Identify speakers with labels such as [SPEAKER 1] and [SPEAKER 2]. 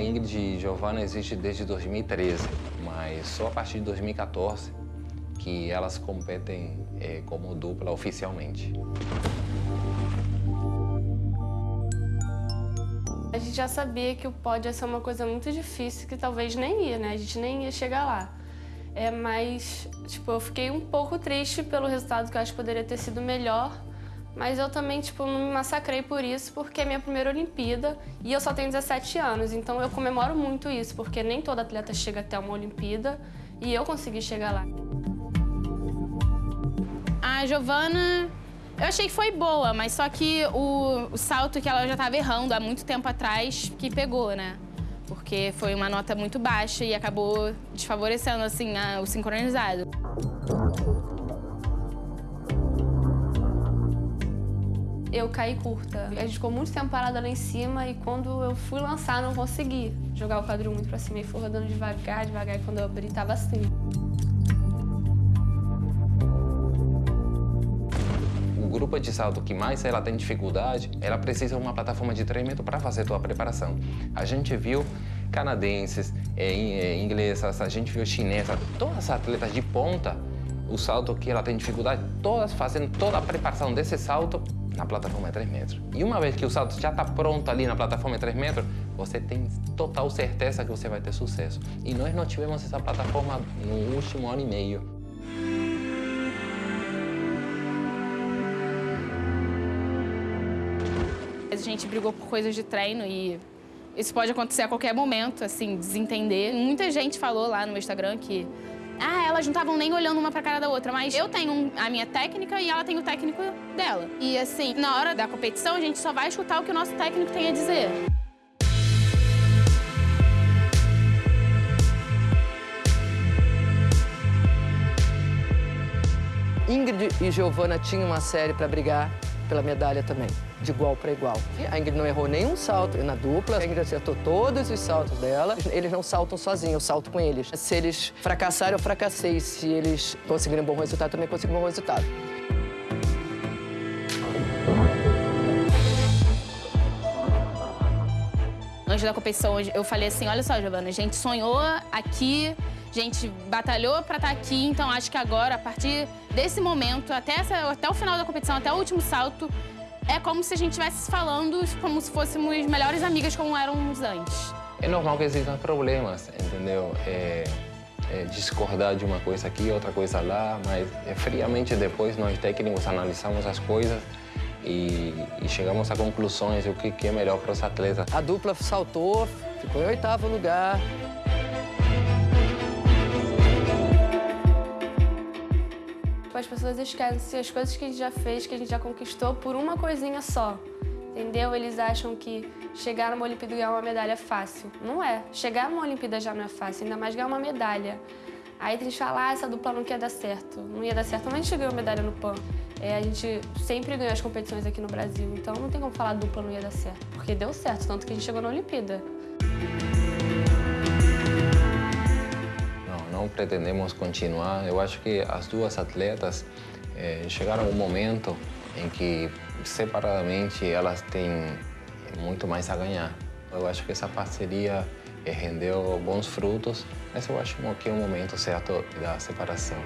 [SPEAKER 1] Ingrid e Giovanna existe desde 2013, mas só a partir de 2014 que elas competem é, como dupla oficialmente.
[SPEAKER 2] A gente já sabia que o pódio ia ser uma coisa muito difícil, que talvez nem ia, né? A gente nem ia chegar lá. É, mas, tipo, eu fiquei um pouco triste pelo resultado, que eu acho que poderia ter sido melhor. Mas eu também, tipo, não me massacrei por isso, porque é minha primeira Olimpíada e eu só tenho 17 anos. Então eu comemoro muito isso, porque nem todo atleta chega até uma Olimpíada e eu consegui chegar lá.
[SPEAKER 3] A Giovana, eu achei que foi boa, mas só que o, o salto que ela já estava errando há muito tempo atrás, que pegou, né? Porque foi uma nota muito baixa e acabou desfavorecendo, assim, a, o sincronizado.
[SPEAKER 2] Eu caí curta. A gente ficou muito tempo parada lá em cima e quando eu fui lançar, não consegui jogar o quadril muito pra cima e fui rodando devagar, devagar, e quando eu abri, tava assim.
[SPEAKER 1] O grupo de salto que mais ela tem dificuldade, ela precisa de uma plataforma de treinamento para fazer sua preparação. A gente viu canadenses, é, inglesas, a gente viu chinesas, todas as atletas de ponta, o salto que ela tem dificuldade, todas fazendo toda a preparação desse salto na plataforma de 3 metros. E uma vez que o salto já está pronto ali na plataforma de 3 metros, você tem total certeza que você vai ter sucesso. E nós não tivemos essa plataforma no último ano e meio.
[SPEAKER 3] A gente brigou por coisas de treino e isso pode acontecer a qualquer momento, assim, desentender. Muita gente falou lá no Instagram que ah, elas não estavam nem olhando uma pra cara da outra, mas eu tenho a minha técnica e ela tem o técnico dela. E assim, na hora da competição, a gente só vai escutar o que o nosso técnico tem a dizer.
[SPEAKER 4] Ingrid e Giovana tinham uma série para brigar pela medalha também, de igual para igual. A Ingrid não errou nenhum salto na dupla, a Ingrid acertou todos os saltos dela. Eles não saltam sozinhos, eu salto com eles. Se eles fracassarem, eu fracassei. Se eles conseguirem um bom resultado, também consigo um bom resultado.
[SPEAKER 3] Antes da competição, eu falei assim, olha só, Giovana, a gente sonhou aqui a gente batalhou para estar tá aqui, então acho que agora, a partir desse momento, até, essa, até o final da competição, até o último salto, é como se a gente estivesse falando como se fôssemos melhores amigas como éramos antes.
[SPEAKER 1] É normal que existam problemas, entendeu? É, é discordar de uma coisa aqui, outra coisa lá, mas é, friamente depois nós técnicos analisamos as coisas e, e chegamos a conclusões do que, que é melhor para os atletas.
[SPEAKER 4] A dupla saltou, ficou em oitavo lugar.
[SPEAKER 2] Tipo, as pessoas esquecem as coisas que a gente já fez, que a gente já conquistou por uma coisinha só. Entendeu? Eles acham que chegar numa Olimpíada e ganhar uma medalha é fácil. Não é. Chegar numa Olimpíada já não é fácil, ainda mais ganhar uma medalha. Aí tem gente fala, ah, essa dupla não quer dar certo. Não ia dar certo, mas a gente ganhou medalha no PAN. É, a gente sempre ganhou as competições aqui no Brasil, então não tem como falar dupla não ia dar certo. Porque deu certo, tanto que a gente chegou na Olimpíada.
[SPEAKER 1] não pretendemos continuar. Eu acho que as duas atletas eh, chegaram a um momento em que, separadamente, elas têm muito mais a ganhar. Eu acho que essa parceria eh, rendeu bons frutos, mas eu acho que é o momento certo da separação.